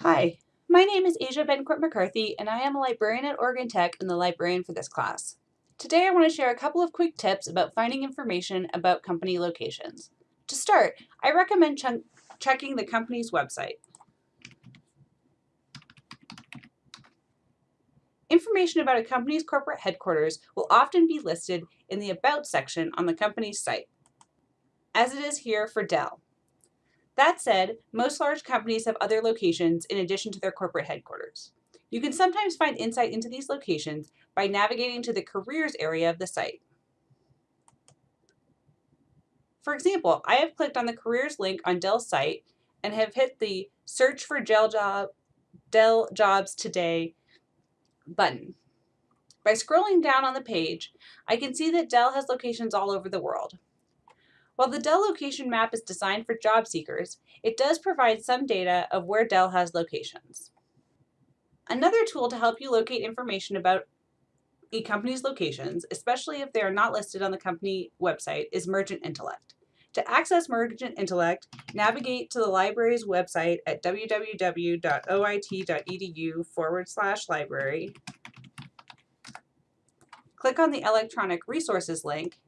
Hi, my name is Asia Bencourt McCarthy and I am a librarian at Oregon Tech and the librarian for this class. Today I want to share a couple of quick tips about finding information about company locations. To start, I recommend ch checking the company's website. Information about a company's corporate headquarters will often be listed in the About section on the company's site, as it is here for Dell. That said, most large companies have other locations in addition to their corporate headquarters. You can sometimes find insight into these locations by navigating to the careers area of the site. For example, I have clicked on the careers link on Dell's site and have hit the search for Dell, job, Dell jobs today button. By scrolling down on the page, I can see that Dell has locations all over the world. While the Dell location map is designed for job seekers, it does provide some data of where Dell has locations. Another tool to help you locate information about a company's locations, especially if they are not listed on the company website, is Mergent Intellect. To access Mergent Intellect, navigate to the library's website at www.oit.edu forward slash library. Click on the electronic resources link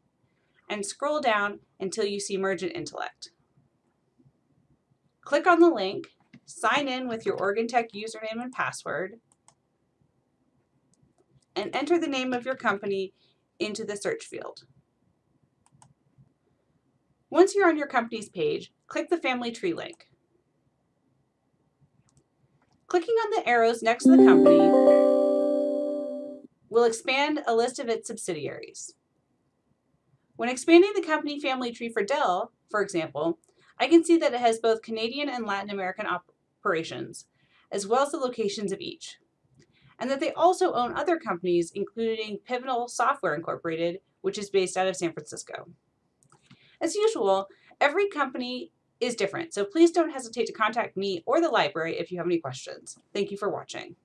and scroll down until you see Mergent Intellect. Click on the link, sign in with your Oregon Tech username and password, and enter the name of your company into the search field. Once you're on your company's page, click the Family Tree link. Clicking on the arrows next to the company will expand a list of its subsidiaries. When expanding the company family tree for Dell, for example, I can see that it has both Canadian and Latin American operations, as well as the locations of each, and that they also own other companies, including Pivotal Software Incorporated, which is based out of San Francisco. As usual, every company is different, so please don't hesitate to contact me or the library if you have any questions. Thank you for watching.